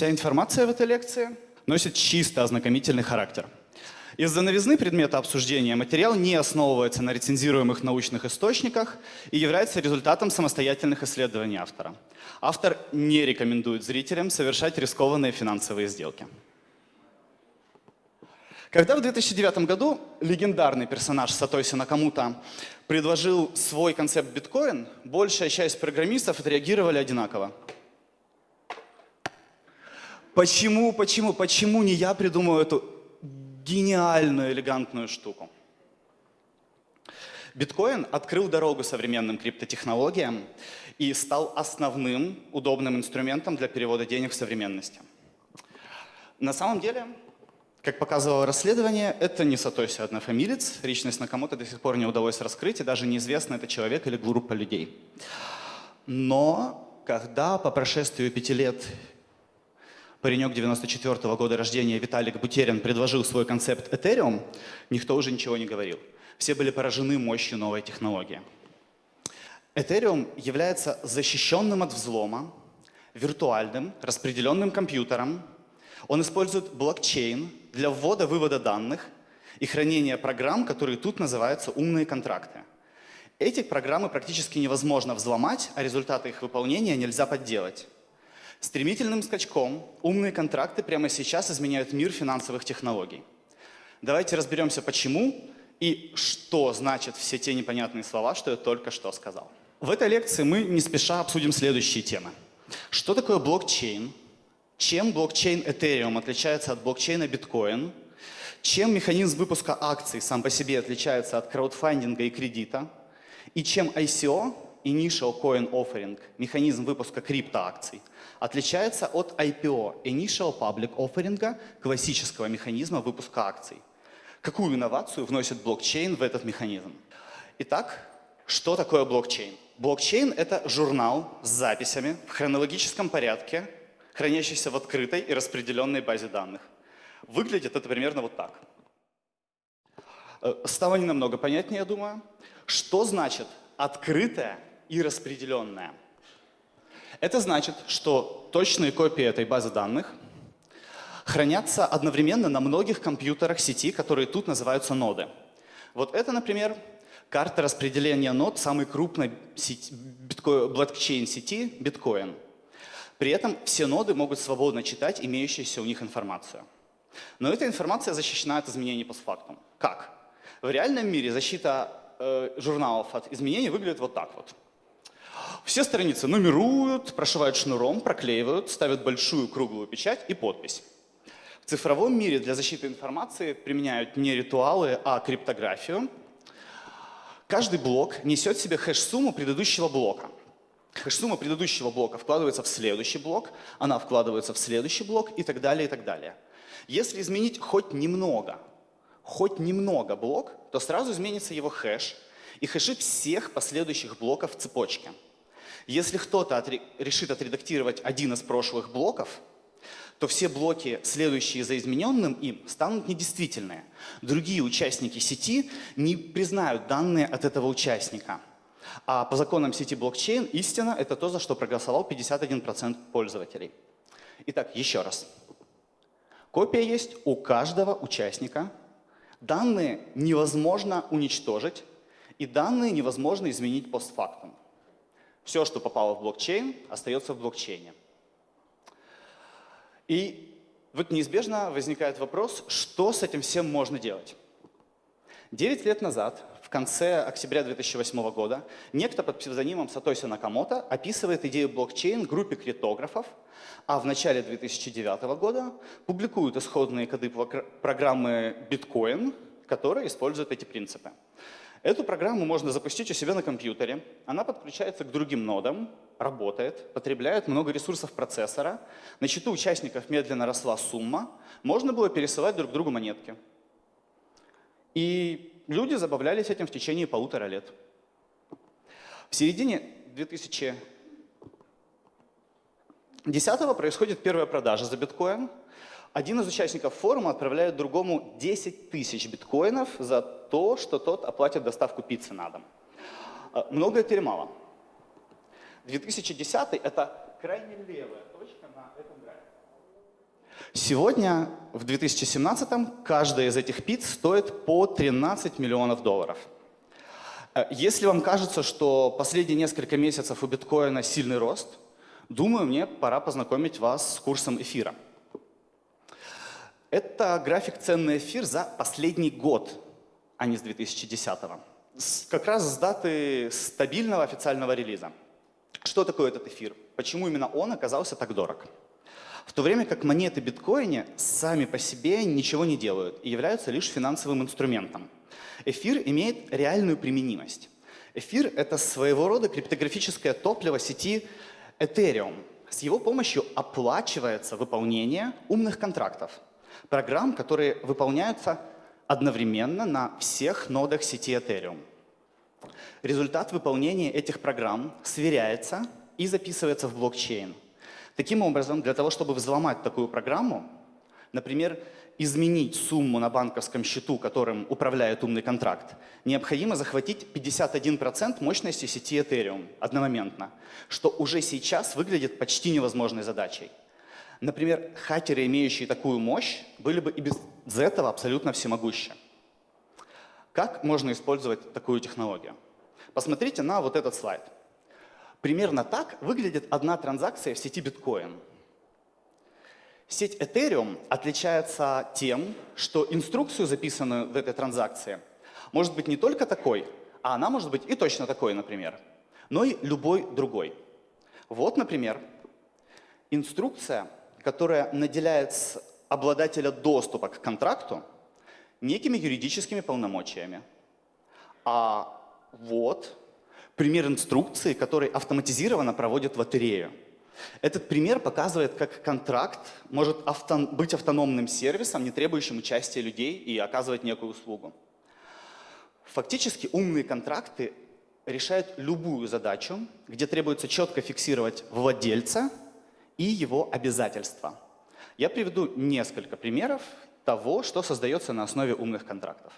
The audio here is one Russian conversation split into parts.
Вся информация в этой лекции носит чисто ознакомительный характер. Из-за новизны предмета обсуждения материал не основывается на рецензируемых научных источниках и является результатом самостоятельных исследований автора. Автор не рекомендует зрителям совершать рискованные финансовые сделки. Когда в 2009 году легендарный персонаж Сатоси Накамута предложил свой концепт биткоин, большая часть программистов отреагировали одинаково. Почему, почему, почему не я придумал эту гениальную, элегантную штуку? Биткоин открыл дорогу современным криптотехнологиям и стал основным удобным инструментом для перевода денег в современности. На самом деле, как показывало расследование, это не Сатоси однофамилец, личность Накамото до сих пор не удалось раскрыть, и даже неизвестно, это человек или группа людей. Но когда по прошествию пяти лет паренек 94 -го года рождения Виталик Бутерин предложил свой концепт Ethereum, никто уже ничего не говорил. Все были поражены мощью новой технологии. Ethereum является защищенным от взлома, виртуальным, распределенным компьютером. Он использует блокчейн для ввода-вывода данных и хранения программ, которые тут называются умные контракты. Эти программы практически невозможно взломать, а результаты их выполнения нельзя подделать. Стремительным скачком умные контракты прямо сейчас изменяют мир финансовых технологий. Давайте разберемся, почему и что значат все те непонятные слова, что я только что сказал. В этой лекции мы не спеша обсудим следующие темы. Что такое блокчейн? Чем блокчейн Ethereum отличается от блокчейна Bitcoin? Чем механизм выпуска акций сам по себе отличается от краудфандинга и кредита? И чем ICO, Initial Coin Offering, механизм выпуска криптоакций, отличается от IPO, Initial Public Offering, классического механизма выпуска акций. Какую инновацию вносит блокчейн в этот механизм? Итак, что такое блокчейн? Блокчейн — это журнал с записями в хронологическом порядке, хранящийся в открытой и распределенной базе данных. Выглядит это примерно вот так. Э, стало не намного понятнее, я думаю. Что значит открытая и распределенная? Это значит, что точные копии этой базы данных хранятся одновременно на многих компьютерах сети, которые тут называются ноды. Вот это, например, карта распределения нод самой крупной блокчейн-сети биткоин. При этом все ноды могут свободно читать имеющуюся у них информацию. Но эта информация защищена от изменений постфактум. Как? В реальном мире защита э, журналов от изменений выглядит вот так вот. Все страницы нумеруют, прошивают шнуром, проклеивают, ставят большую круглую печать и подпись. В цифровом мире для защиты информации применяют не ритуалы, а криптографию. Каждый блок несет в себе хэш-сумму предыдущего блока. Хэш-сумма предыдущего блока вкладывается в следующий блок, она вкладывается в следующий блок и так далее, и так далее. Если изменить хоть немного, хоть немного блок, то сразу изменится его хэш и хэши всех последующих блоков в цепочке. Если кто-то отре решит отредактировать один из прошлых блоков, то все блоки, следующие за измененным им, станут недействительные. Другие участники сети не признают данные от этого участника. А по законам сети блокчейн истина — это то, за что проголосовал 51% пользователей. Итак, еще раз. Копия есть у каждого участника. Данные невозможно уничтожить, и данные невозможно изменить постфактум. Все, что попало в блокчейн, остается в блокчейне. И вот неизбежно возникает вопрос, что с этим всем можно делать. Девять лет назад, в конце октября 2008 года, некто под псевдонимом Сатоси Накамото описывает идею блокчейн группе криптографов, а в начале 2009 года публикуют исходные коды программы Bitcoin, которые используют эти принципы. Эту программу можно запустить у себя на компьютере. Она подключается к другим нодам, работает, потребляет много ресурсов процессора. На счету участников медленно росла сумма. Можно было пересылать друг другу монетки. И люди забавлялись этим в течение полутора лет. В середине 2010 происходит первая продажа за биткоин. Один из участников форума отправляет другому 10 тысяч биткоинов за то, что тот оплатит доставку пиццы на дом. Много это или мало? 2010 это крайне левая точка на этом графике. Сегодня, в 2017, каждая из этих пиц стоит по 13 миллионов долларов. Э, если вам кажется, что последние несколько месяцев у биткоина сильный рост, думаю, мне пора познакомить вас с курсом эфира. Это график цен эфир за последний год, а не с 2010 -го. Как раз с даты стабильного официального релиза. Что такое этот эфир? Почему именно он оказался так дорог? В то время как монеты биткоина сами по себе ничего не делают и являются лишь финансовым инструментом. Эфир имеет реальную применимость. Эфир — это своего рода криптографическое топливо сети Ethereum. С его помощью оплачивается выполнение умных контрактов, программ, которые выполняются одновременно на всех нодах сети Ethereum. Результат выполнения этих программ сверяется и записывается в блокчейн. Таким образом, для того, чтобы взломать такую программу, например, изменить сумму на банковском счету, которым управляет умный контракт, необходимо захватить 51% мощности сети Ethereum одномоментно, что уже сейчас выглядит почти невозможной задачей. Например, хакеры, имеющие такую мощь, были бы и без этого абсолютно всемогущи. Как можно использовать такую технологию? Посмотрите на вот этот слайд. Примерно так выглядит одна транзакция в сети биткоин. Сеть Ethereum отличается тем, что инструкцию, записанную в этой транзакции, может быть не только такой, а она может быть и точно такой, например, но и любой другой. Вот, например, инструкция, которая наделяет обладателя доступа к контракту некими юридическими полномочиями. А вот пример инструкции, который автоматизированно проводит лотерею. Этот пример показывает, как контракт может авто, быть автономным сервисом, не требующим участия людей и оказывать некую услугу. Фактически умные контракты решают любую задачу, где требуется четко фиксировать владельца и его обязательства. Я приведу несколько примеров того, что создается на основе умных контрактов.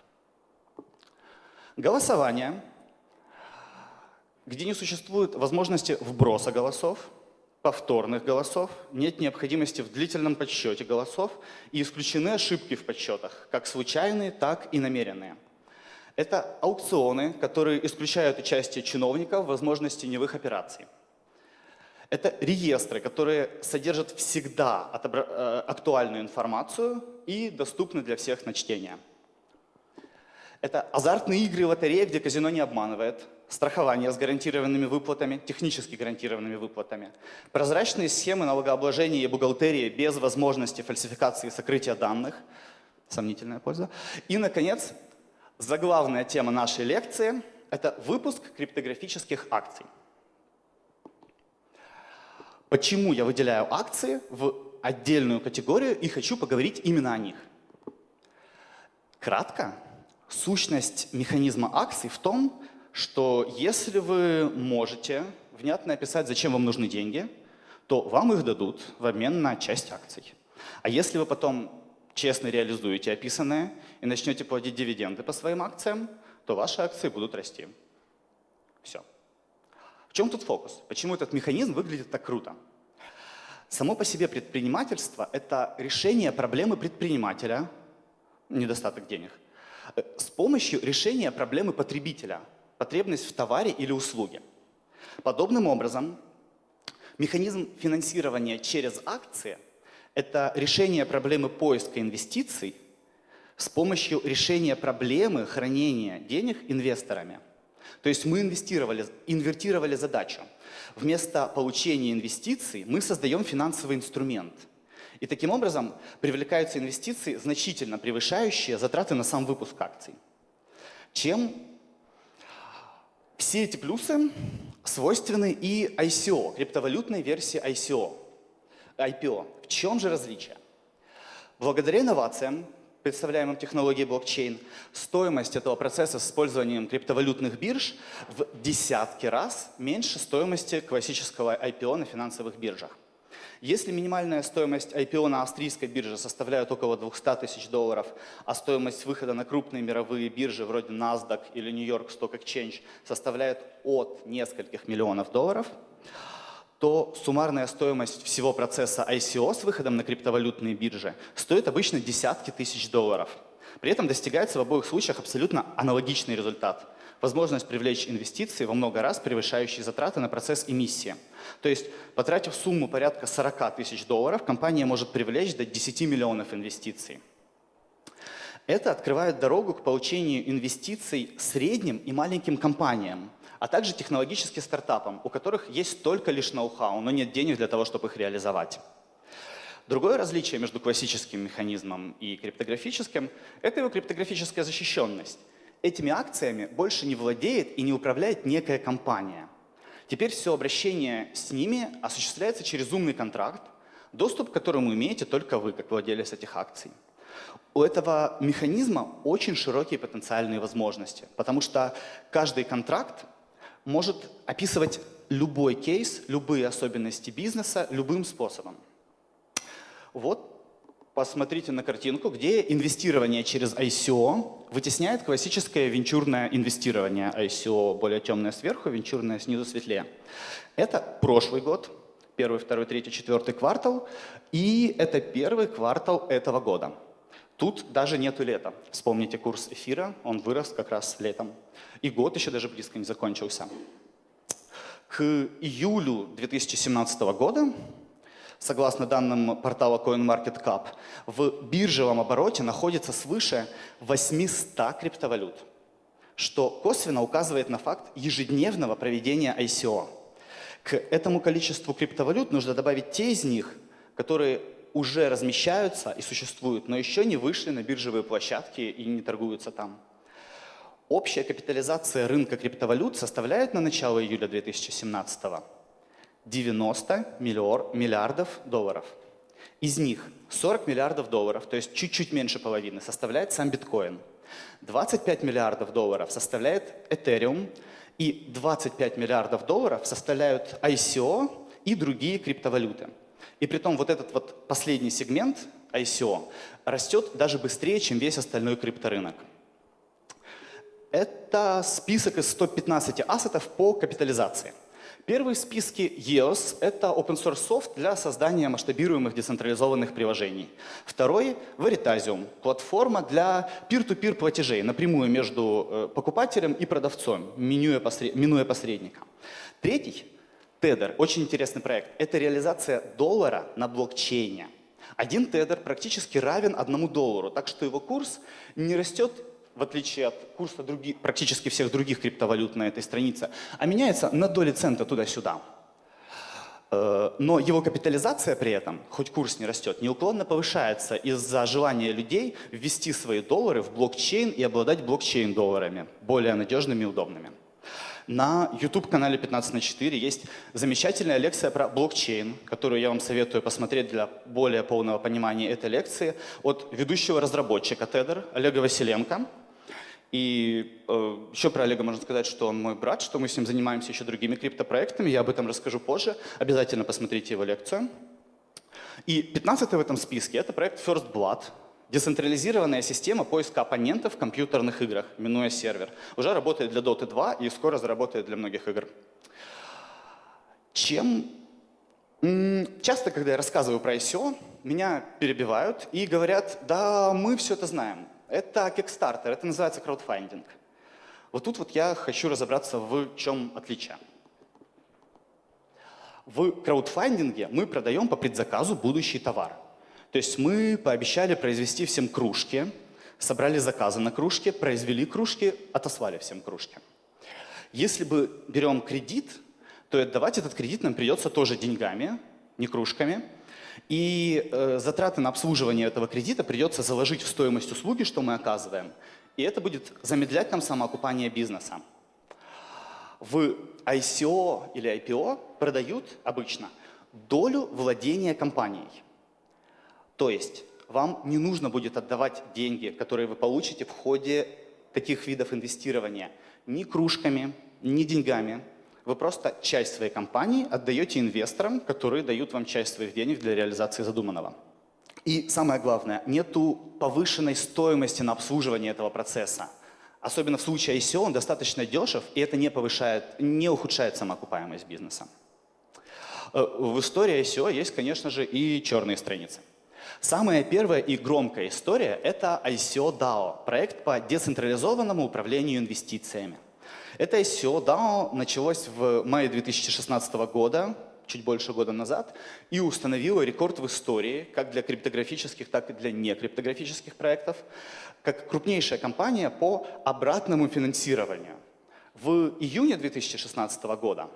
Голосование, где не существует возможности вброса голосов, повторных голосов, нет необходимости в длительном подсчете голосов и исключены ошибки в подсчетах, как случайные, так и намеренные. Это аукционы, которые исключают участие чиновников в возможности невых операций. Это реестры, которые содержат всегда э, актуальную информацию и доступны для всех на чтение. Это азартные игры и лотереи, где казино не обманывает, страхование с гарантированными выплатами, технически гарантированными выплатами, прозрачные схемы налогообложения и бухгалтерии без возможности фальсификации и сокрытия данных, сомнительная польза. И, наконец, заглавная тема нашей лекции – это выпуск криптографических акций. Почему я выделяю акции в отдельную категорию и хочу поговорить именно о них? Кратко, сущность механизма акций в том, что если вы можете внятно описать, зачем вам нужны деньги, то вам их дадут в обмен на часть акций. А если вы потом честно реализуете описанное и начнете платить дивиденды по своим акциям, то ваши акции будут расти. Все. В чем тут фокус? Почему этот механизм выглядит так круто? Само по себе предпринимательство – это решение проблемы предпринимателя, недостаток денег, с помощью решения проблемы потребителя, потребность в товаре или услуге. Подобным образом, механизм финансирования через акции – это решение проблемы поиска инвестиций с помощью решения проблемы хранения денег инвесторами – то есть мы инвестировали, инвертировали задачу. Вместо получения инвестиций мы создаем финансовый инструмент. И таким образом привлекаются инвестиции, значительно превышающие затраты на сам выпуск акций. Чем все эти плюсы свойственны и ICO, криптовалютной версии ICO. IPO. В чем же различие? Благодаря инновациям представляемым технологией блокчейн, стоимость этого процесса с использованием криптовалютных бирж в десятки раз меньше стоимости классического IPO на финансовых биржах. Если минимальная стоимость IPO на австрийской бирже составляет около 200 тысяч долларов, а стоимость выхода на крупные мировые биржи вроде NASDAQ или New York Stock Exchange составляет от нескольких миллионов долларов, то суммарная стоимость всего процесса ICO с выходом на криптовалютные биржи стоит обычно десятки тысяч долларов. При этом достигается в обоих случаях абсолютно аналогичный результат. Возможность привлечь инвестиции во много раз превышающие затраты на процесс эмиссии. То есть, потратив сумму порядка 40 тысяч долларов, компания может привлечь до 10 миллионов инвестиций. Это открывает дорогу к получению инвестиций средним и маленьким компаниям, а также технологическим стартапам, у которых есть только лишь ноу-хау, но нет денег для того, чтобы их реализовать. Другое различие между классическим механизмом и криптографическим – это его криптографическая защищенность. Этими акциями больше не владеет и не управляет некая компания. Теперь все обращение с ними осуществляется через умный контракт, доступ к которому имеете только вы, как владелец этих акций. У этого механизма очень широкие потенциальные возможности, потому что каждый контракт может описывать любой кейс, любые особенности бизнеса любым способом. Вот посмотрите на картинку, где инвестирование через ICO вытесняет классическое венчурное инвестирование. ICO более темное сверху, венчурное снизу светлее. Это прошлый год, первый, второй, третий, четвертый квартал, и это первый квартал этого года. Тут даже нету лета. Вспомните курс эфира, он вырос как раз летом. И год еще даже близко не закончился. К июлю 2017 года, согласно данным портала CoinMarketCap, в биржевом обороте находится свыше 800 криптовалют, что косвенно указывает на факт ежедневного проведения ICO. К этому количеству криптовалют нужно добавить те из них, которые уже размещаются и существуют, но еще не вышли на биржевые площадки и не торгуются там. Общая капитализация рынка криптовалют составляет на начало июля 2017 90 миллиардов долларов. Из них 40 миллиардов долларов, то есть чуть-чуть меньше половины, составляет сам биткоин. 25 миллиардов долларов составляет Ethereum, и 25 миллиардов долларов составляют ICO и другие криптовалюты. И при том вот этот вот последний сегмент ICO растет даже быстрее, чем весь остальной крипторынок. Это список из 115 ассетов по капитализации. Первый в списке EOS – это open source софт для создания масштабируемых децентрализованных приложений. Второй – Veritasium – платформа для peer-to-peer платежей напрямую между э, покупателем и продавцом, минуя посредника. Третий Тедер, очень интересный проект, это реализация доллара на блокчейне. Один тедер практически равен одному доллару, так что его курс не растет в отличие от курса других, практически всех других криптовалют на этой странице, а меняется на доли цента туда-сюда. Э, но его капитализация при этом, хоть курс не растет, неуклонно повышается из-за желания людей ввести свои доллары в блокчейн и обладать блокчейн-долларами, более надежными и удобными. На YouTube-канале 15 на 4 есть замечательная лекция про блокчейн, которую я вам советую посмотреть для более полного понимания этой лекции от ведущего разработчика Тедер Олега Василенко. И э, еще про Олега можно сказать, что он мой брат, что мы с ним занимаемся еще другими криптопроектами. Я об этом расскажу позже. Обязательно посмотрите его лекцию. И 15 в этом списке – это проект First Blood. Децентрализированная система поиска оппонентов в компьютерных играх, минуя сервер, уже работает для Dota 2 и скоро заработает для многих игр. Чем Часто, когда я рассказываю про ICO, меня перебивают и говорят, да, мы все это знаем. Это Kickstarter, это называется краудфандинг. Вот тут вот я хочу разобраться, в чем отличие. В краудфандинге мы продаем по предзаказу будущий товар. То есть мы пообещали произвести всем кружки, собрали заказы на кружки, произвели кружки, отослали всем кружки. Если бы берем кредит, то отдавать этот кредит нам придется тоже деньгами, не кружками. И э, затраты на обслуживание этого кредита придется заложить в стоимость услуги, что мы оказываем. И это будет замедлять нам самоокупание бизнеса. В ICO или IPO продают обычно долю владения компанией. То есть вам не нужно будет отдавать деньги, которые вы получите в ходе таких видов инвестирования ни кружками, ни деньгами. Вы просто часть своей компании отдаете инвесторам, которые дают вам часть своих денег для реализации задуманного. И самое главное, нету повышенной стоимости на обслуживание этого процесса. Особенно в случае ICO он достаточно дешев, и это не повышает, не ухудшает самоокупаемость бизнеса. В истории ICO есть, конечно же, и черные страницы. Самая первая и громкая история – это ICO DAO, проект по децентрализованному управлению инвестициями. Это ICO DAO началось в мае 2016 года, чуть больше года назад, и установило рекорд в истории, как для криптографических, так и для некриптографических проектов, как крупнейшая компания по обратному финансированию. В июне 2016 года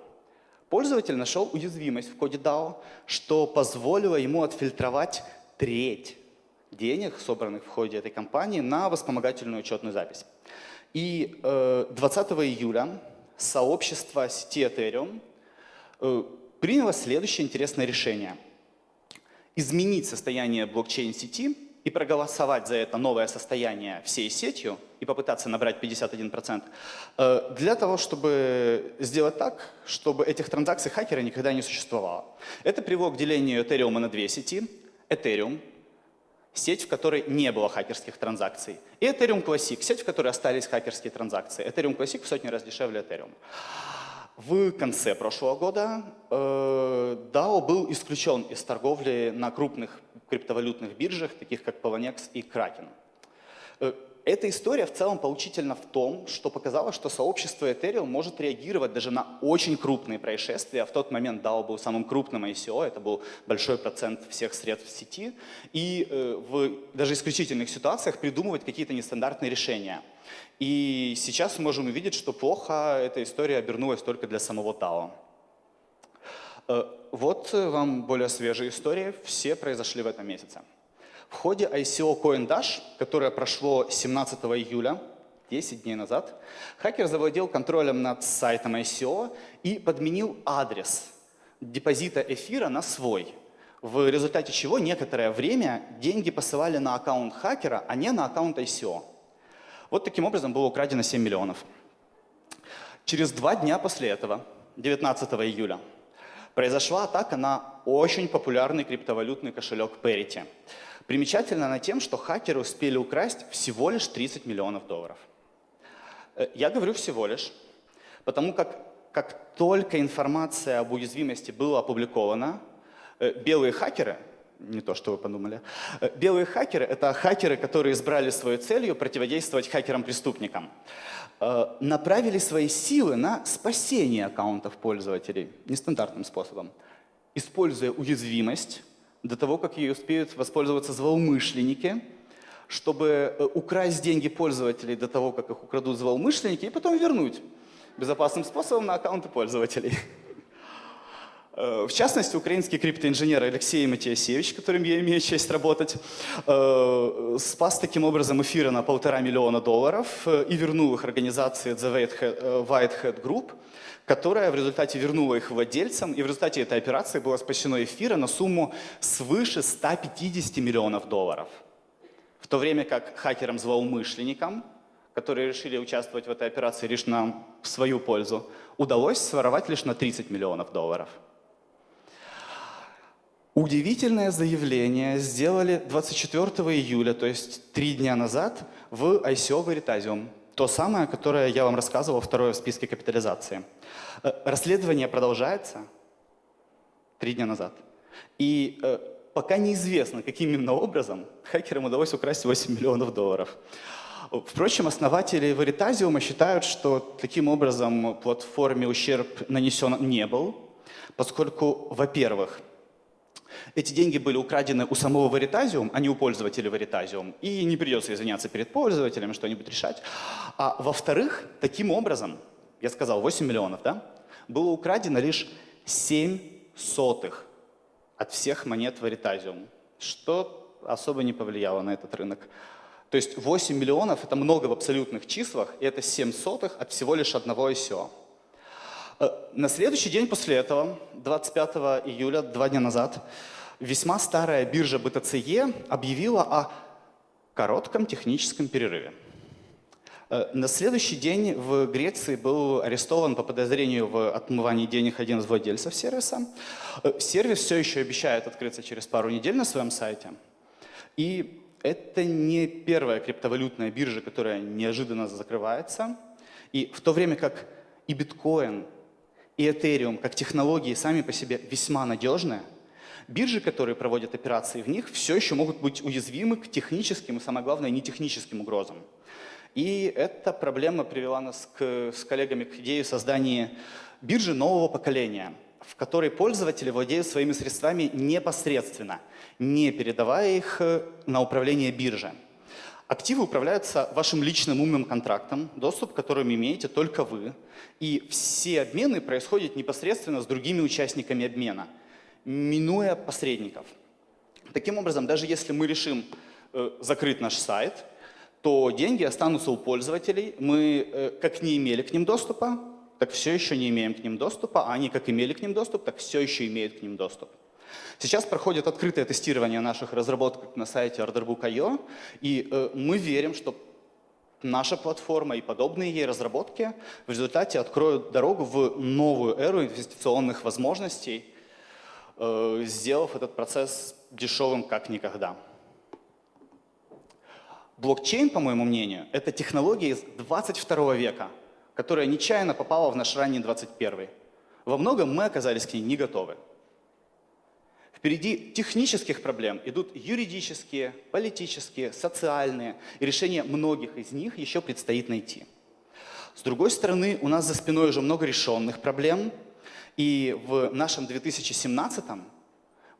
пользователь нашел уязвимость в коде DAO, что позволило ему отфильтровать треть денег, собранных в ходе этой кампании, на вспомогательную учетную запись. И 20 э, июля сообщество сети Ethereum э, приняло следующее интересное решение. Изменить состояние блокчейн-сети и проголосовать за это новое состояние всей сетью и попытаться набрать 51%, э, для того, чтобы сделать так, чтобы этих транзакций хакера никогда не существовало. Это привело к делению Ethereum на две сети. Ethereum, сеть, в которой не было хакерских транзакций, и Ethereum Classic, сеть, в которой остались хакерские транзакции. Ethereum Classic в сотни раз дешевле Ethereum. В конце прошлого года э, DAO был исключен из торговли на крупных криптовалютных биржах, таких как Poloniex и Kraken. Эта история в целом поучительна в том, что показала, что сообщество Ethereum может реагировать даже на очень крупные происшествия. В тот момент DAO был самым крупным ICO, это был большой процент всех средств в сети. И э, в даже исключительных ситуациях придумывать какие-то нестандартные решения. И сейчас мы можем увидеть, что плохо эта история обернулась только для самого DAO. Э, вот вам более свежие истории, все произошли в этом месяце. В ходе ICO CoinDash, которое прошло 17 июля, 10 дней назад, хакер завладел контролем над сайтом ICO и подменил адрес депозита эфира на свой, в результате чего некоторое время деньги посылали на аккаунт хакера, а не на аккаунт ICO. Вот таким образом было украдено 7 миллионов. Через два дня после этого, 19 июля, произошла атака на очень популярный криптовалютный кошелек Parity. Примечательно она тем, что хакеры успели украсть всего лишь 30 миллионов долларов. Э, я говорю всего лишь, потому как как только информация об уязвимости была опубликована, э, белые хакеры, не то, что вы подумали, э, белые хакеры — это хакеры, которые избрали своей целью противодействовать хакерам-преступникам, направили свои силы на спасение аккаунтов пользователей нестандартным способом, используя уязвимость, до того, как ей успеют воспользоваться злоумышленники, чтобы э, украсть деньги пользователей до того, как их украдут злоумышленники, и потом вернуть безопасным способом на аккаунты пользователей. Э, в частности, украинский криптоинженер Алексей Матиасевич, которым я имею честь работать, э, спас таким образом эфиры на полтора миллиона долларов и вернул их организации The Whitehead Group, которая в результате вернула их владельцам, и в результате этой операции было спасено эфира на сумму свыше 150 миллионов долларов. В то время как хакерам-злоумышленникам, которые решили участвовать в этой операции лишь на свою пользу, удалось своровать лишь на 30 миллионов долларов. Удивительное заявление сделали 24 июля, то есть три дня назад, в ICO Veritasium. То самое, которое я вам рассказывал, второе в списке капитализации. Э, расследование продолжается три дня назад. И э, пока неизвестно, каким именно образом хакерам удалось украсть 8 миллионов долларов. Впрочем, основатели Veritasium считают, что таким образом платформе ущерб нанесен не был, поскольку, во-первых, эти деньги были украдены у самого Veritasium, а не у пользователя Veritasium, и не придется извиняться перед пользователем, что-нибудь решать. А во-вторых, таким образом, я сказал 8 миллионов, да, было украдено лишь 7 сотых от всех монет Veritasium, что особо не повлияло на этот рынок. То есть 8 миллионов — это много в абсолютных числах, и это 7 сотых от всего лишь одного ICO. Э, на следующий день после этого, 25 июля, два дня назад, весьма старая биржа BTCE объявила о коротком техническом перерыве. Э, на следующий день в Греции был арестован по подозрению в отмывании денег один из владельцев сервиса. Э, сервис все еще обещает открыться через пару недель на своем сайте. И это не первая криптовалютная биржа, которая неожиданно закрывается. И в то время как и биткоин, и Ethereum как технологии сами по себе весьма надежны, биржи, которые проводят операции в них, все еще могут быть уязвимы к техническим и, самое главное, нетехническим угрозам. И эта проблема привела нас к, с коллегами к идее создания биржи нового поколения, в которой пользователи владеют своими средствами непосредственно, не передавая их э, на управление бирже. Активы управляются вашим личным умным контрактом, доступ к которым имеете только вы. И все обмены происходят непосредственно с другими участниками обмена, минуя посредников. Таким образом, даже если мы решим э, закрыть наш сайт, то деньги останутся у пользователей. Мы э, как не имели к ним доступа, так все еще не имеем к ним доступа, а они как имели к ним доступ, так все еще имеют к ним доступ. Сейчас проходит открытое тестирование наших разработок на сайте orderbook.io, и э, мы верим, что наша платформа и подобные ей разработки в результате откроют дорогу в новую эру инвестиционных возможностей, э, сделав этот процесс дешевым как никогда. Блокчейн, по моему мнению, это технология из 22 века, которая нечаянно попала в наш ранний 21. Во многом мы оказались к ней не готовы. Впереди технических проблем идут юридические, политические, социальные, и решение многих из них еще предстоит найти. С другой стороны, у нас за спиной уже много решенных проблем, и в нашем 2017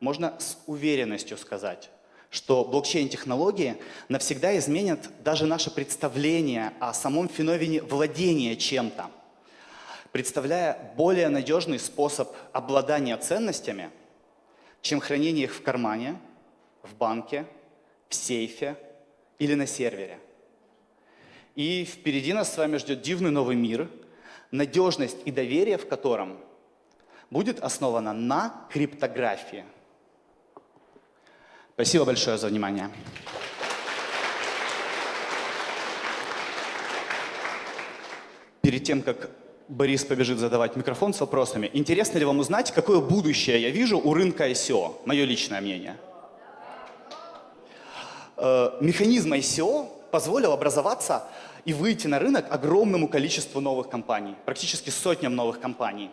можно с уверенностью сказать, что блокчейн-технологии навсегда изменят даже наше представление о самом феномене владения чем-то, представляя более надежный способ обладания ценностями – чем хранение их в кармане, в банке, в сейфе или на сервере. И впереди нас с вами ждет дивный новый мир, надежность и доверие в котором будет основана на криптографии. Спасибо большое за внимание. Перед тем, как Борис побежит задавать микрофон с вопросами. Интересно ли вам узнать, какое будущее я вижу у рынка ICO? Мое личное мнение. Э, механизм ICO позволил образоваться и выйти на рынок огромному количеству новых компаний, практически сотням новых компаний.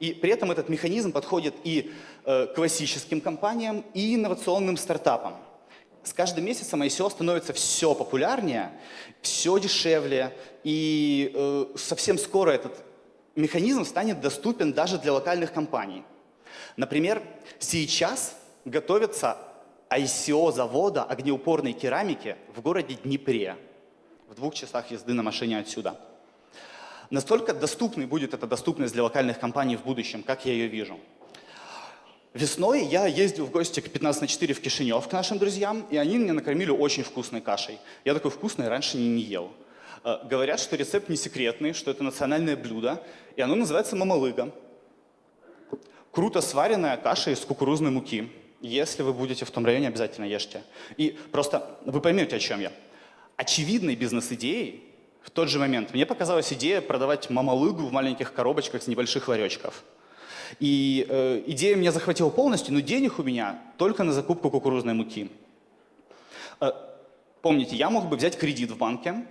И при этом этот механизм подходит и э, классическим компаниям, и инновационным стартапам. С каждым месяцем ICO становится все популярнее, все дешевле, и э, совсем скоро этот механизм станет доступен даже для локальных компаний. Например, сейчас готовится ICO завода огнеупорной керамики в городе Днепре, в двух часах езды на машине отсюда. Настолько доступной будет эта доступность для локальных компаний в будущем, как я ее вижу. Весной я ездил в гости к 15 на 4 в Кишинев к нашим друзьям, и они меня накормили очень вкусной кашей. Я такой вкусной раньше не, не ел. Э, говорят, что рецепт не секретный, что это национальное блюдо, и оно называется мамалыга. Круто сваренная каша из кукурузной муки. Если вы будете в том районе, обязательно ешьте. И просто вы поймете, о чем я. Очевидной бизнес-идеей в тот же момент мне показалась идея продавать мамалыгу в маленьких коробочках с небольших ларечков. И э, идея меня захватила полностью, но денег у меня только на закупку кукурузной муки. Э, помните, я мог бы взять кредит в банке,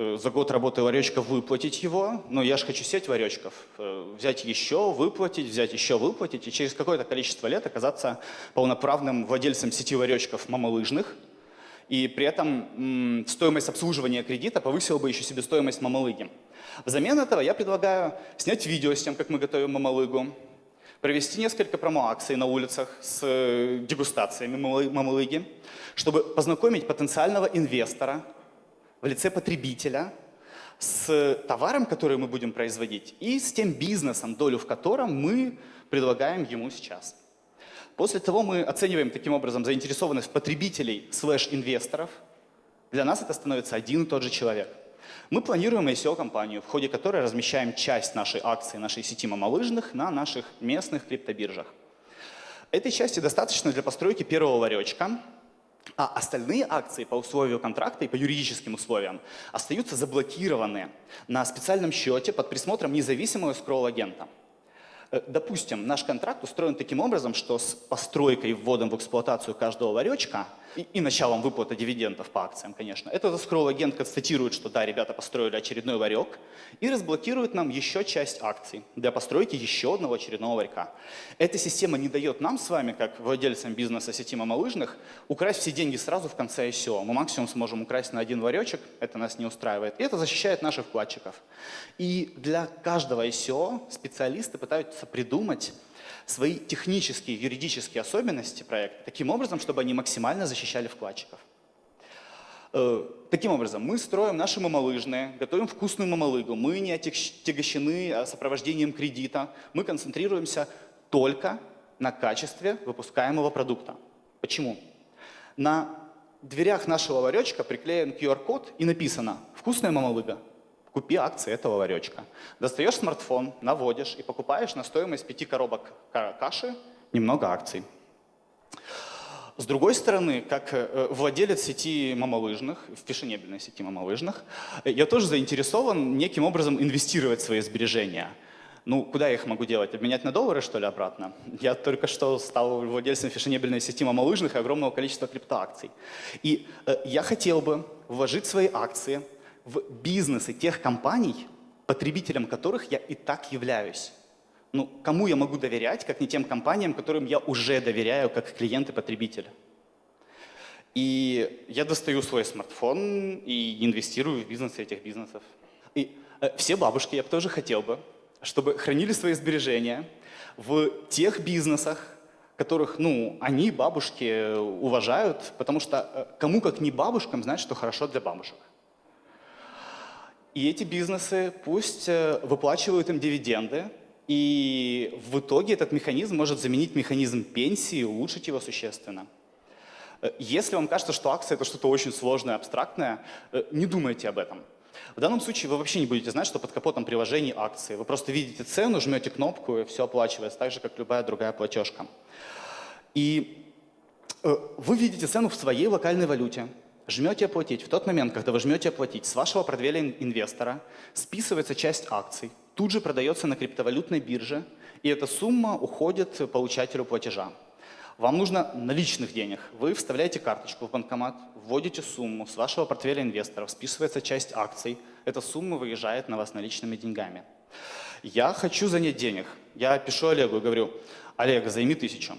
за год работы ларечков выплатить его, но я же хочу сеть ларечков, э, взять еще, выплатить, взять еще, выплатить, и через какое-то количество лет оказаться полноправным владельцем сети ларечков мамалыжных, и при этом стоимость обслуживания кредита повысила бы еще себестоимость мамалыги. Взамен этого я предлагаю снять видео с тем, как мы готовим мамалыгу, провести несколько промо-акций на улицах с э, дегустациями мамалыги, чтобы познакомить потенциального инвестора в лице потребителя с товаром, который мы будем производить, и с тем бизнесом, долю в котором мы предлагаем ему сейчас. После того мы оцениваем таким образом заинтересованность потребителей слэш-инвесторов. Для нас это становится один и тот же человек. Мы планируем ICO-компанию, в ходе которой размещаем часть нашей акции, нашей сети мамалыжных на наших местных криптобиржах. Этой части достаточно для постройки первого ларечка, а остальные акции по условию контракта и по юридическим условиям остаются заблокированы на специальном счете под присмотром независимого скролл-агента. Э, допустим, наш контракт устроен таким образом, что с постройкой и вводом в эксплуатацию каждого ларечка и, и началом выплаты дивидендов по акциям, конечно. Этот скролл-агент констатирует, что да, ребята построили очередной ларек и разблокирует нам еще часть акций для постройки еще одного очередного ларька. Эта система не дает нам с вами, как владельцам бизнеса сети мамалыжных, украсть все деньги сразу в конце ICO. Мы максимум сможем украсть на один ларечек, это нас не устраивает. И это защищает наших вкладчиков. И для каждого ICO специалисты пытаются придумать свои технические, юридические особенности проекта таким образом, чтобы они максимально защищали вкладчиков. Э, таким образом, мы строим наши мамалыжные, готовим вкусную мамалыгу, мы не отягощены а, сопровождением кредита, мы концентрируемся только на качестве выпускаемого продукта. Почему? На дверях нашего ларечка приклеен QR-код и написано «Вкусная мамалыга». Купи акции этого ларечка. Достаешь смартфон, наводишь и покупаешь на стоимость пяти коробок каши немного акций. С другой стороны, как э, владелец сети мамалыжных, в фешенебельной сети мамалыжных, я тоже заинтересован неким образом инвестировать свои сбережения. Ну, куда я их могу делать? Обменять на доллары, что ли, обратно? Я только что стал владельцем фешенебельной сети мамалыжных и огромного количества криптоакций. И э, я хотел бы вложить свои акции в бизнесы тех компаний, потребителем которых я и так являюсь. Ну, кому я могу доверять, как не тем компаниям, которым я уже доверяю, как клиент и потребитель. И я достаю свой смартфон и инвестирую в бизнесы этих бизнесов. И э, все бабушки, я бы тоже хотел бы, чтобы хранили свои сбережения в тех бизнесах, которых, ну, они, бабушки, уважают, потому что э, кому как не бабушкам знать, что хорошо для бабушек. И эти бизнесы пусть э, выплачивают им дивиденды, и в итоге этот механизм может заменить механизм пенсии и улучшить его существенно. Э, если вам кажется, что акция это что-то очень сложное, абстрактное, э, не думайте об этом. В данном случае вы вообще не будете знать, что под капотом приложений акции. Вы просто видите цену, жмете кнопку, и все оплачивается, так же, как любая другая платежка. И вы видите цену в своей локальной валюте жмете оплатить, в тот момент, когда вы жмете оплатить, с вашего портфеля инвестора списывается часть акций, тут же продается на криптовалютной бирже, и эта сумма уходит получателю платежа. Вам нужно наличных денег. Вы вставляете карточку в банкомат, вводите сумму с вашего портфеля инвесторов, списывается часть акций, эта сумма выезжает на вас наличными деньгами. Я хочу занять денег. Я пишу Олегу и говорю, Олег, займи тысячу.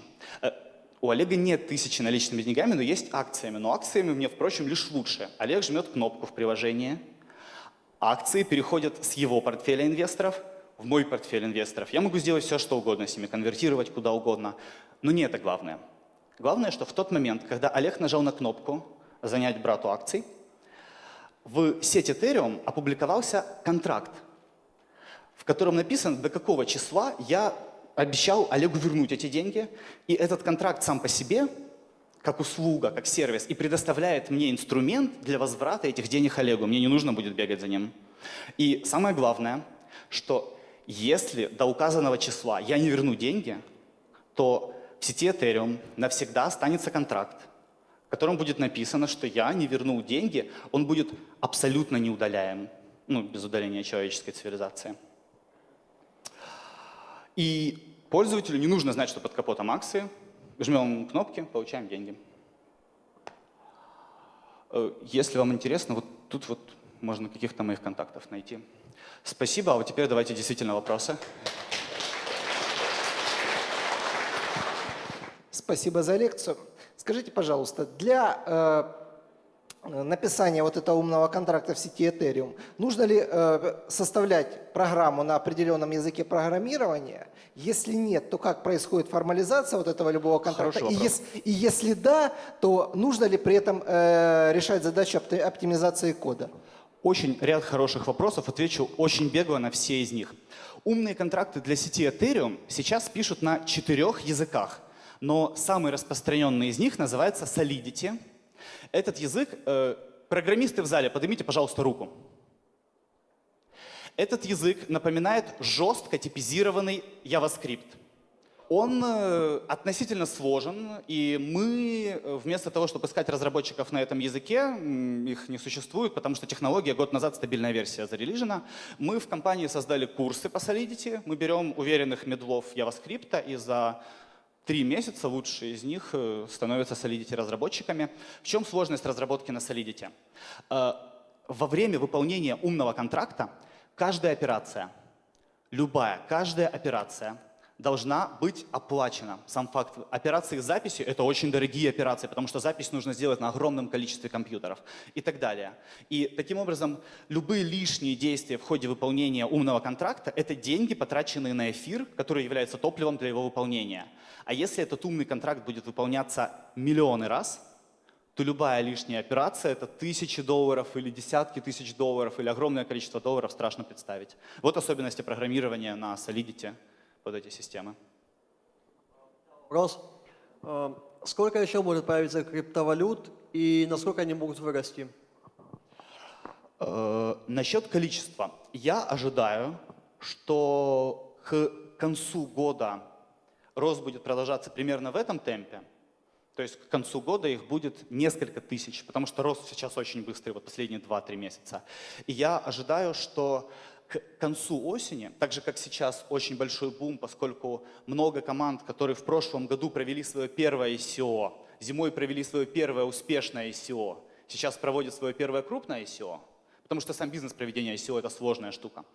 У Олега нет тысячи наличными деньгами, но есть акциями. Но акциями мне, впрочем, лишь лучше. Олег жмет кнопку в приложении, акции переходят с его портфеля инвесторов в мой портфель инвесторов. Я могу сделать все, что угодно с ними, конвертировать куда угодно. Но не это главное. Главное, что в тот момент, когда Олег нажал на кнопку «Занять брату акций», в сети Ethereum опубликовался контракт, в котором написано, до какого числа я обещал Олегу вернуть эти деньги, и этот контракт сам по себе, как услуга, как сервис, и предоставляет мне инструмент для возврата этих денег Олегу. Мне не нужно будет бегать за ним. И самое главное, что если до указанного числа я не верну деньги, то в сети Ethereum навсегда останется контракт, в котором будет написано, что я не вернул деньги, он будет абсолютно неудаляем, ну, без удаления человеческой цивилизации. И пользователю не нужно знать, что под капотом акции. Жмем кнопки, получаем деньги. Э, если вам интересно, вот тут вот можно каких-то моих контактов найти. Спасибо, а вот теперь давайте действительно вопросы. Спасибо за лекцию. Скажите, пожалуйста, для э, написания вот этого умного контракта в сети Ethereum, нужно ли э, составлять программу на определенном языке программирования? Если нет, то как происходит формализация вот этого любого контракта? И, ес, и если да, то нужно ли при этом э, решать задачу оптимизации кода? Очень ряд хороших вопросов, отвечу очень бегло на все из них. Умные контракты для сети Ethereum сейчас пишут на четырех языках, но самый распространенный из них называется Solidity – этот язык, э, программисты в зале, поднимите, пожалуйста, руку. Этот язык напоминает жестко типизированный JavaScript. Он э, относительно сложен, и мы э, вместо того, чтобы искать разработчиков на этом языке, их не существует, потому что технология год назад стабильная версия зарелижена, мы в компании создали курсы по Solidity, мы берем уверенных медлов JavaScript и за три месяца лучшие из них э, становятся Solidity разработчиками. В чем сложность разработки на Solidity? Э, во время выполнения умного контракта каждая операция, любая, каждая операция должна быть оплачена. Сам факт операции с записью – это очень дорогие операции, потому что запись нужно сделать на огромном количестве компьютеров и так далее. И таким образом любые лишние действия в ходе выполнения умного контракта – это деньги, потраченные на эфир, который является топливом для его выполнения. А если этот умный контракт будет выполняться миллионы раз, то любая лишняя операция – это тысячи долларов или десятки тысяч долларов или огромное количество долларов страшно представить. Вот особенности программирования на Solidity под эти системы. Вопрос. Э, Сколько еще может появиться криптовалют и насколько они могут вырасти? Э, Насчет количества. Я ожидаю, что к концу года рост будет продолжаться примерно в этом темпе. То есть к концу года их будет несколько тысяч, потому что рост сейчас очень быстрый, вот последние 2-3 месяца. И я ожидаю, что к концу осени, так же как сейчас очень большой бум, поскольку много команд, которые в прошлом году провели свое первое ICO, зимой провели свое первое успешное ICO, сейчас проводят свое первое крупное ICO, потому что сам бизнес проведения ICO – это сложная штука.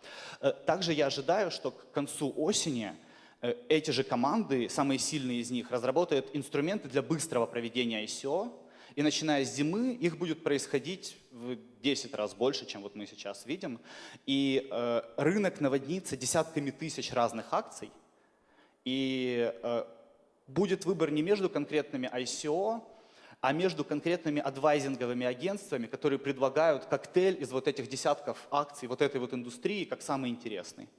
Э, Также я ожидаю, что к концу осени эти же команды, самые сильные из них, разработают инструменты для быстрого проведения ICO, и начиная с зимы их будет происходить в 10 раз больше, чем вот мы сейчас видим. И э, рынок наводнится десятками тысяч разных акций. И э, будет выбор не между конкретными ICO, а между конкретными адвайзинговыми агентствами, которые предлагают коктейль из вот этих десятков акций, вот этой вот индустрии, как самый интересный.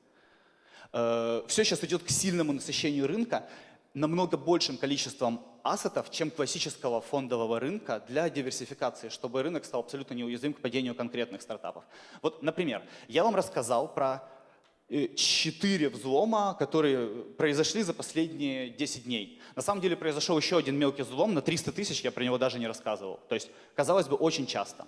Э, Все сейчас идет к сильному насыщению рынка намного большим количеством ассетов, чем классического фондового рынка для диверсификации, чтобы рынок стал абсолютно неуязвим к падению конкретных стартапов. Вот, например, я вам рассказал про э, четыре взлома, которые произошли за последние 10 дней. На самом деле произошел еще один мелкий взлом на 300 тысяч, я про него даже не рассказывал. То есть, казалось бы, очень часто.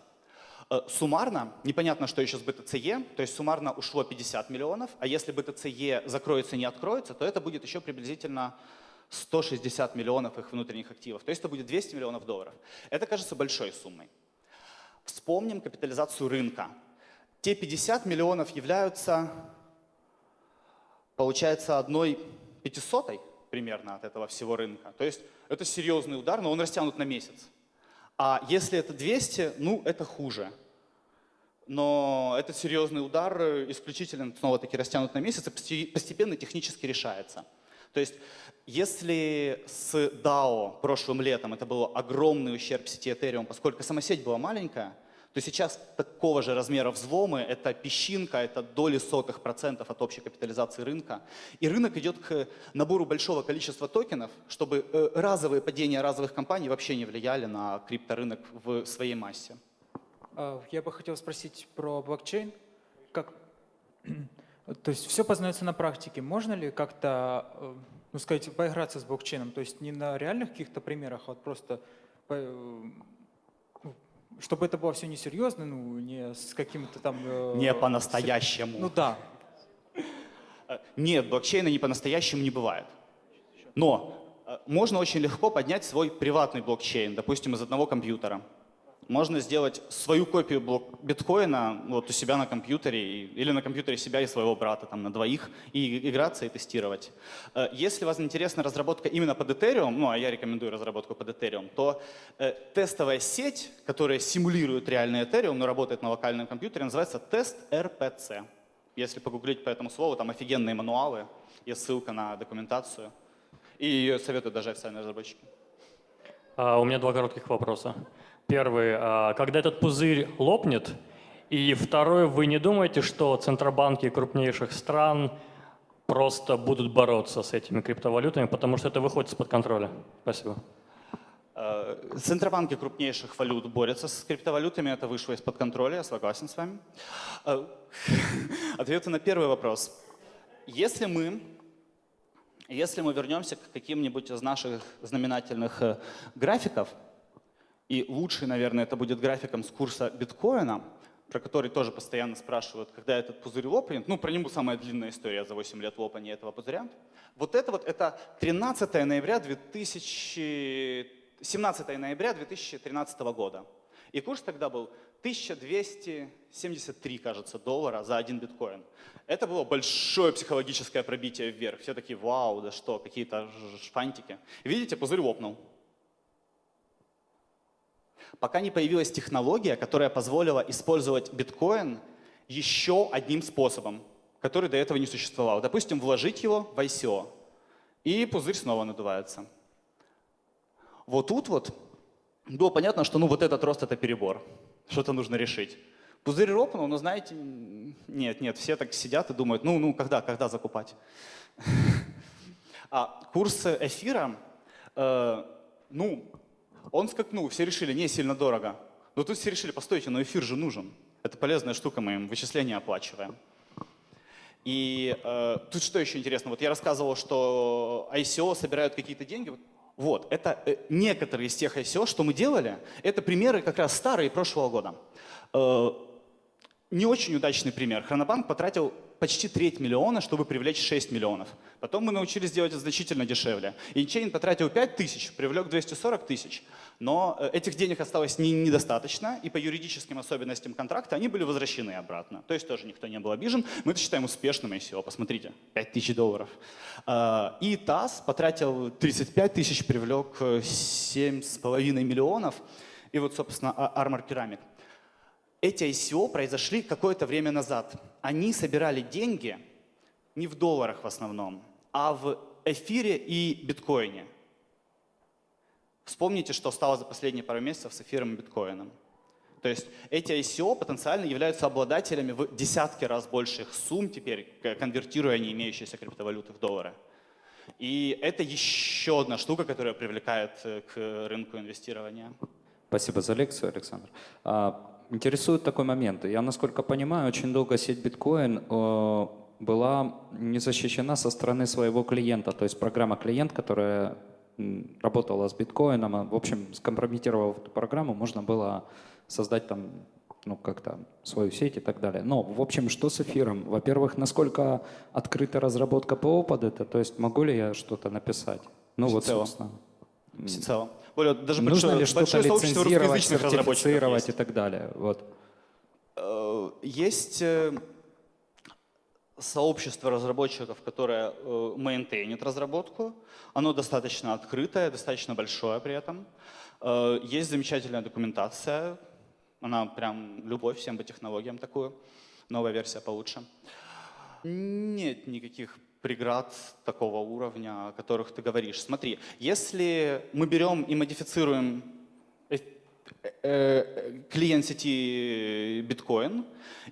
Э, Суммарно, непонятно, что еще с BTCE, то есть суммарно ушло 50 миллионов, а если BTCE закроется и не откроется, то это будет еще приблизительно 160 миллионов их внутренних активов. То есть это будет 200 миллионов долларов. Это кажется большой суммой. Вспомним капитализацию рынка. Те 50 миллионов являются, получается, одной пятисотой примерно от этого всего рынка. То есть это серьезный удар, но он растянут на месяц. А если это 200, ну это хуже. Но этот серьезный удар исключительно снова-таки растянут на месяц и посте- постепенно технически решается. То есть если с DAO прошлым летом это был огромный ущерб сети Ethereum, поскольку сама сеть была маленькая, то сейчас такого же размера взломы, это песчинка, это доли сотых процентов от общей капитализации рынка. И рынок идет к набору большого количества токенов, чтобы э, разовые падения разовых компаний вообще не влияли на крипторынок в своей массе. А, Я бы хотел спросить про блокчейн. Как, то есть все познается на практике. Можно ли как-то, э, ну сказать, поиграться с блокчейном? То есть не на реальных каких-то примерах, а вот просто, э, чтобы это было все несерьезно, ну не с каким-то там... э, Не по-настоящему. Ну да. Э, Нет, блокчейна не по-настоящему не бывает. Но э, можно очень легко поднять свой приватный блокчейн, допустим, из одного компьютера. Можно сделать свою копию блок- биткоина вот у себя на компьютере или на компьютере себя и своего брата там на двоих и играться и тестировать. Э, Если вас интересна разработка именно под Ethereum, ну а я рекомендую разработку под Ethereum, то э, тестовая сеть, которая симулирует реальный Ethereum, но работает на локальном компьютере, называется тест RPC. Если погуглить по этому слову, там офигенные мануалы, есть ссылка на документацию. И ее советуют даже официальные разработчики. А, У меня два коротких вопроса. Первый, а, когда этот пузырь лопнет? И второй, вы не думаете, что центробанки крупнейших стран просто будут бороться с этими криптовалютами, потому что это выходит из-под контроля? Спасибо. Э, Центробанки крупнейших валют борются с криптовалютами, это вышло из-под контроля, я согласен с вами. Э, Ответы на первый вопрос. Если мы, если мы вернемся к каким-нибудь из наших знаменательных э, графиков, и лучший, наверное, это будет графиком с курса биткоина, про который тоже постоянно спрашивают, когда этот пузырь лопнет. Ну, про него самая длинная история за 8 лет лопания этого пузыря. Вот это вот, это 13 ноября 2000, 17 ноября 2013 года. И курс тогда был 1273, кажется, доллара за один биткоин. Это было большое психологическое пробитие вверх. Все такие, вау, да что, какие-то шпантики. Видите, пузырь лопнул. Пока не появилась технология, которая позволила использовать биткоин еще одним способом, который до этого не существовал. Допустим, вложить его в ICO, и пузырь снова надувается. Вот тут вот было понятно, что ну вот этот рост — это перебор, что-то нужно решить. Пузырь ропнул, но знаете, нет, нет, все так сидят и думают, ну, ну, когда, когда закупать? А курс эфира, э, ну, он скакнул, все решили, не сильно дорого. Но тут все решили, постойте, но эфир же нужен. Это полезная штука, мы им вычисления оплачиваем. И э, тут что еще интересно, вот я рассказывал, что ICO собирают какие-то деньги. Вот, это э, некоторые из тех ICO, что мы делали, это примеры как раз старые прошлого года. Э, не очень удачный пример. Хронобанк потратил почти треть миллиона, чтобы привлечь 6 миллионов. Потом мы научились делать это значительно дешевле. Инчейн потратил 5 тысяч, привлек 240 тысяч. Но э, этих денег осталось не, недостаточно, и по юридическим особенностям контракта они были возвращены обратно. То есть тоже никто не был обижен. Мы это считаем успешным ICO. Посмотрите, 5 тысяч долларов. Э, и ТАСС потратил 35 тысяч, привлек 7,5 миллионов. И вот, собственно, а, Armor Ceramic эти ICO произошли какое-то время назад. Они собирали деньги не в долларах в основном, а в эфире и биткоине. Вспомните, что стало за последние пару месяцев с эфиром и биткоином. То есть эти ICO потенциально являются обладателями в десятки раз больших сумм теперь, конвертируя не имеющиеся криптовалюты в доллары. И это еще одна штука, которая привлекает э, к рынку инвестирования. Спасибо за лекцию, Александр. А, Интересует такой момент. Я, насколько понимаю, очень долго сеть биткоин э, была не защищена со стороны своего клиента. То есть программа клиент, которая работала с биткоином, а, в общем, скомпрометировав эту программу, можно было создать там ну, как-то свою сеть и так далее. Но, в общем, что с эфиром? Во-первых, насколько открыта разработка ПО под это? То есть могу ли я что-то написать? Ну, вот, собственно. Всецело. Более, даже Нужно большое, ли что-то лицензировать, сертифицировать и так далее? Вот. Э, есть э, сообщество разработчиков, которое э, мейнтейнит разработку. Оно достаточно открытое, достаточно большое при этом. Есть замечательная документация. Она прям любовь всем по технологиям такую. Новая версия получше. Нет никаких преград такого уровня, о которых ты говоришь. Смотри, если мы берем и модифицируем э, э, клиент сети биткоин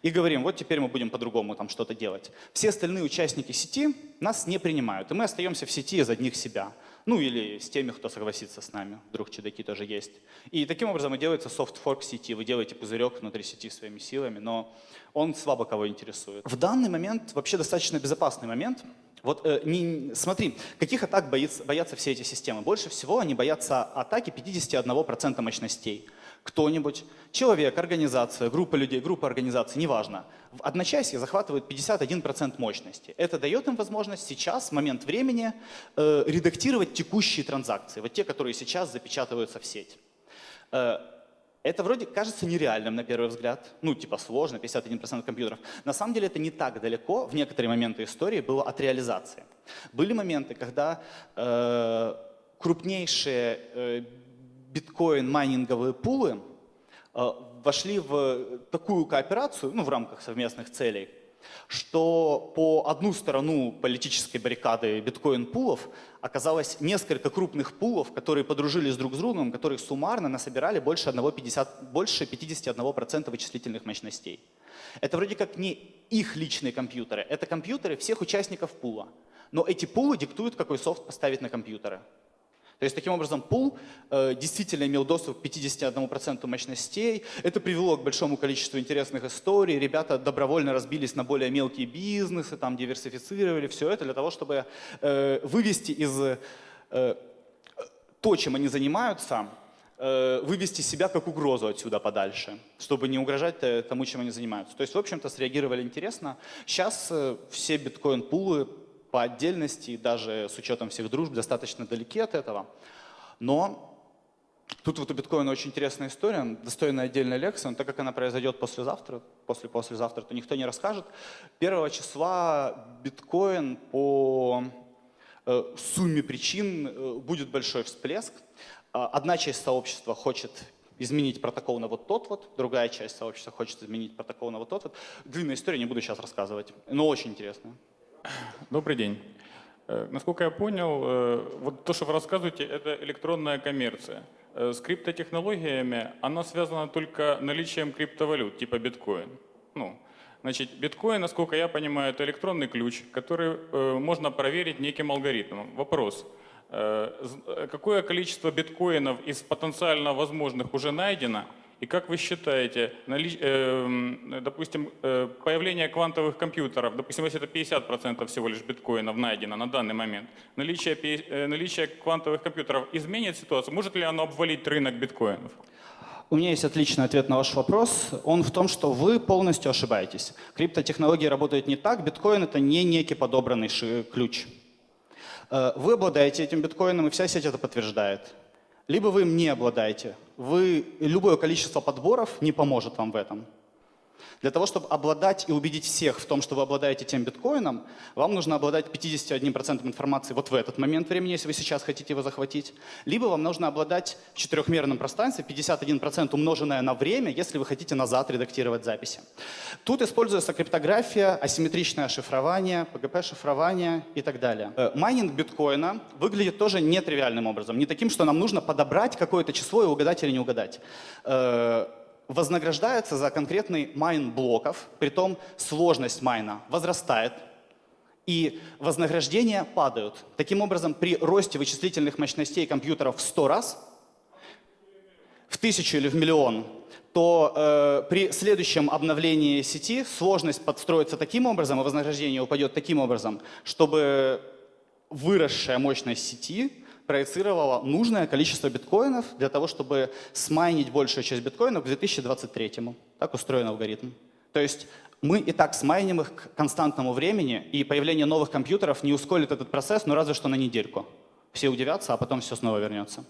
и говорим, вот теперь мы будем по-другому там что-то делать. Все остальные участники сети нас не принимают, и мы остаемся в сети из одних себя. Ну или с теми, кто согласится с нами, вдруг чудаки тоже есть. И таким образом и делается софт-форк сети. Вы делаете пузырек внутри сети своими силами, но он слабо кого интересует. В данный момент вообще достаточно безопасный момент. Вот э, не, смотри, каких атак боится, боятся все эти системы? Больше всего они боятся атаки 51% мощностей. Кто-нибудь, человек, организация, группа людей, группа организаций, неважно, в одночасье захватывают 51% мощности. Это дает им возможность сейчас, в момент времени, э, редактировать текущие транзакции, вот те, которые сейчас запечатываются в сеть. Э, это вроде кажется нереальным на первый взгляд, ну типа сложно, 51% компьютеров. На самом деле это не так далеко в некоторые моменты истории было от реализации. Были моменты, когда э, крупнейшие э, биткоин-майнинговые пулы э, вошли в такую кооперацию, ну в рамках совместных целей, что по одну сторону политической баррикады биткоин-пулов оказалось несколько крупных пулов, которые подружились друг с другом, которые суммарно насобирали больше, 1, 50, больше 51% вычислительных мощностей. Это вроде как не их личные компьютеры, это компьютеры всех участников пула. Но эти пулы диктуют, какой софт поставить на компьютеры. То есть таким образом пул э, действительно имел доступ к 51% мощностей. Это привело к большому количеству интересных историй. Ребята добровольно разбились на более мелкие бизнесы, там диверсифицировали все это для того, чтобы э, вывести из э, то, чем они занимаются, э, вывести себя как угрозу отсюда подальше, чтобы не угрожать э, тому, чем они занимаются. То есть, в общем-то, среагировали интересно. Сейчас э, все биткоин-пулы по отдельности, даже с учетом всех дружб, достаточно далеки от этого. Но Тут вот у биткоина очень интересная история, достойная отдельной лекции, но так как она произойдет послезавтра, после-послезавтра, то никто не расскажет. Первого числа биткоин по э, сумме причин э, будет большой всплеск. А, Одна часть сообщества хочет изменить протокол на вот тот вот, другая часть сообщества хочет изменить протокол на вот тот вот. Длинная история, не буду сейчас рассказывать, но очень интересная. Добрый день. Э, Насколько я понял, э, вот то, что вы рассказываете, это электронная коммерция. Э, С криптотехнологиями она связана только наличием криптовалют, типа биткоин. Ну, значит, биткоин, насколько я понимаю, это электронный ключ, который можно проверить неким алгоритмом. Вопрос. Какое количество биткоинов из потенциально возможных уже найдено? И как вы считаете, э, допустим, э, появление квантовых компьютеров, допустим, если это 50% всего лишь биткоинов найдено на данный момент, наличие, э, наличие квантовых компьютеров изменит ситуацию? Может ли оно обвалить рынок биткоинов? У меня есть отличный ответ на ваш вопрос. Он в том, что вы полностью ошибаетесь. Криптотехнологии работают не так. Биткоин — это не некий подобранный ключ. Вы обладаете этим биткоином, и вся сеть это подтверждает. Либо вы им не обладаете. Вы, любое количество подборов не поможет вам в этом. Для того, чтобы обладать и убедить всех в том, что вы обладаете тем биткоином, вам нужно обладать 51% информации вот в этот момент времени, если вы сейчас хотите его захватить. Либо вам нужно обладать в четырехмерном пространстве 51% умноженное на время, если вы хотите назад редактировать записи. Тут используется криптография, асимметричное шифрование, PGP-шифрование и так далее. Э, Майнинг биткоина выглядит тоже нетривиальным образом. Не таким, что нам нужно подобрать какое-то число и угадать или не угадать. Вознаграждается за конкретный майн блоков, притом сложность майна возрастает, и вознаграждения падают. Таким образом, при росте вычислительных мощностей компьютеров в 100 раз, в тысячу или в миллион, то э, при следующем обновлении сети сложность подстроится таким образом, и вознаграждение упадет таким образом, чтобы выросшая мощность сети проецировала нужное количество биткоинов для того, чтобы смайнить большую часть биткоинов к 2023. Так устроен алгоритм. То есть мы и так смайним их к константному времени, и появление новых компьютеров не ускорит этот процесс, но разве что на недельку. Все удивятся, а потом все снова вернется.